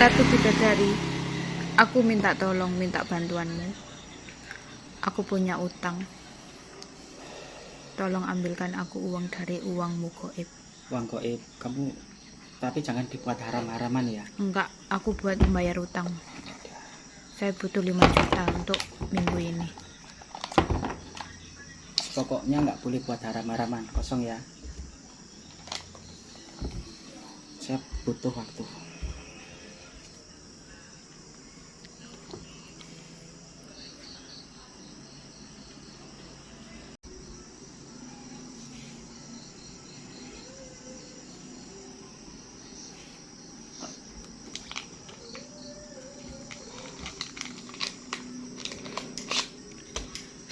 Ratu Bidadari, aku minta tolong, minta bantuanmu. Aku punya utang. Tolong ambilkan aku uang dari uangmu goib. Uang goib, kamu tapi jangan dibuat haram-haraman ya. Enggak, aku buat membayar utang. Saya butuh 5 juta untuk minggu ini. Pokoknya nggak boleh buat haram-haraman, kosong ya. Saya butuh waktu.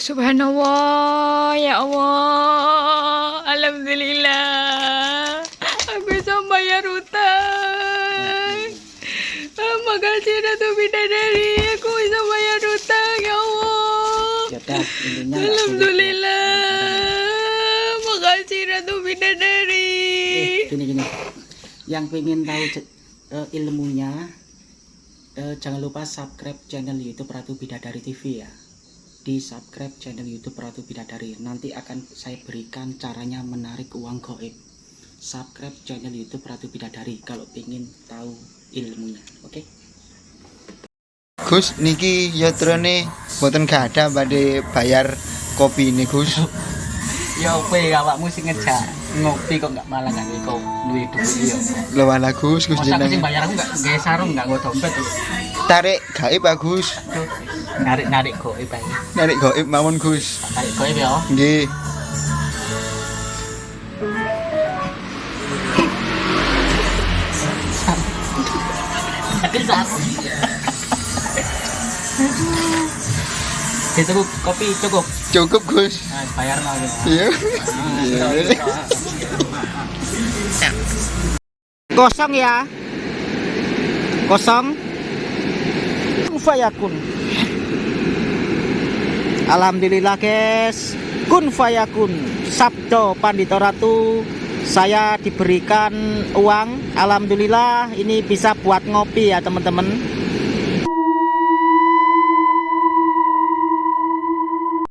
Subhanallah, ya Allah, Alhamdulillah, aku bisa bayar utang. Ah, Makasih Ratu Bidadari, aku bisa bayar utang, ya Allah. Ya Alhamdulillah, makasih Ratu Bidadari. Eh, gini gini. Yang pengen tahu eh, ilmunya, eh, jangan lupa subscribe channel YouTube Ratu Bidadari TV ya. Di subscribe channel YouTube Ratu Bidadari. Nanti akan saya berikan caranya menarik uang goib. Subscribe channel YouTube Ratu Bidadari kalau pengen tahu ilmunya. Oke? Gus niki yatrane mboten gadah badhe bayar kopi ini Gus. Ya opo awakmu sing ngejak ngopi kok nggak malah nggak kok duwe duit ya. Lho ala Gus Gus Masa aku sing jeneng. bayar aku nggak gawe sarung nggak nggo dompet. Tarik gaib ah Gus. Narik-narik goib ae. Narik gaib mawon Gus. Tarik goib ya. Nggih. Ada Itu kopi cukup. Cukup Gus. Nah, bayar mau gitu. Iya. Kosong ya. Kosong. Fayakun. Alhamdulillah guys. Kun fayakun. Sabdo Pandito Ratu. Saya diberikan uang. Alhamdulillah ini bisa buat ngopi ya teman-teman.